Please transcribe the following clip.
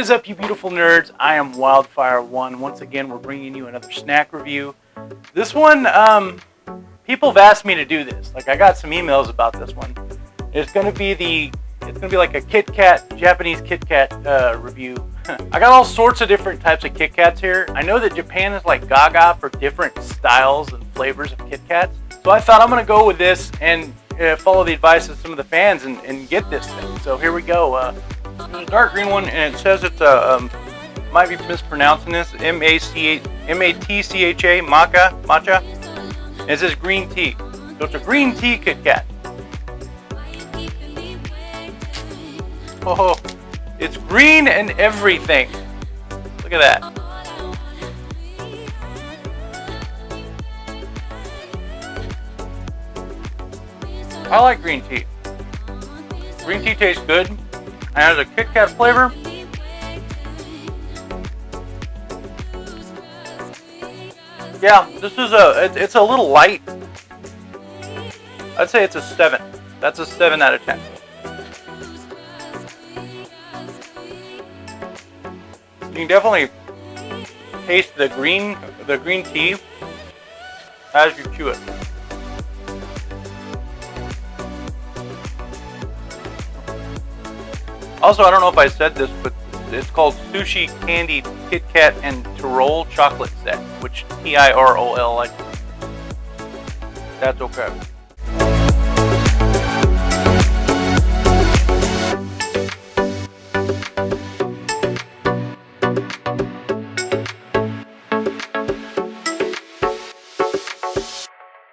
is up, you beautiful nerds? I am Wildfire1. Once again, we're bringing you another snack review. This one, um, people have asked me to do this. Like, I got some emails about this one. It's going to be the, it's going to be like a Kit Kat, Japanese Kit Kat uh, review. I got all sorts of different types of Kit Kats here. I know that Japan is like gaga for different styles and flavors of Kit Kats. So I thought I'm going to go with this and uh, follow the advice of some of the fans and, and get this thing. So here we go. Uh, there's a dark green one, and it says it's a, um, might be mispronouncing this, M-A-C-H, M-A-T-C-H-A, maca, matcha. And it says green tea. So it's a green tea Kit Kat. Oh, it's green and everything. Look at that. I like green tea. Green tea tastes good and has a Kit Kat flavor. Yeah, this is a, it, it's a little light. I'd say it's a 7. That's a 7 out of 10. You can definitely taste the green, the green tea as you chew it. Also, I don't know if I said this, but it's called Sushi Candy Kit Kat and Tirol Chocolate Set, which T-I-R-O-L, that's okay.